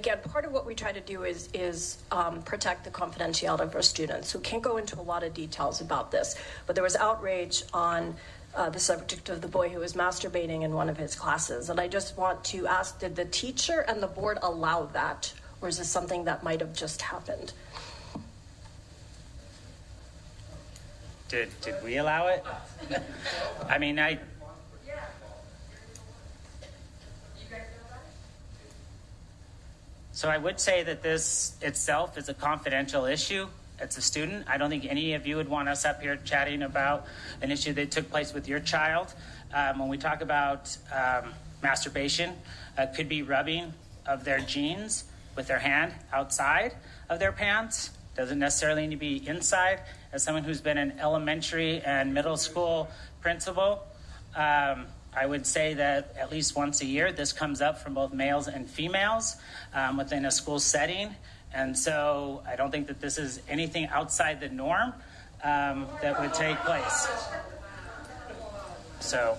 Again, part of what we try to do is is um, protect the confidentiality of our students. We can't go into a lot of details about this, but there was outrage on uh, the subject of the boy who was masturbating in one of his classes, and I just want to ask: Did the teacher and the board allow that, or is this something that might have just happened? Did, did we allow it? I mean, I, so I would say that this itself is a confidential issue. It's a student. I don't think any of you would want us up here chatting about an issue that took place with your child. Um, when we talk about um, masturbation, uh, could be rubbing of their jeans with their hand outside of their pants. Doesn't necessarily need to be inside. As someone who's been an elementary and middle school principal, um, I would say that at least once a year this comes up from both males and females um, within a school setting. And so I don't think that this is anything outside the norm um, that would take place. So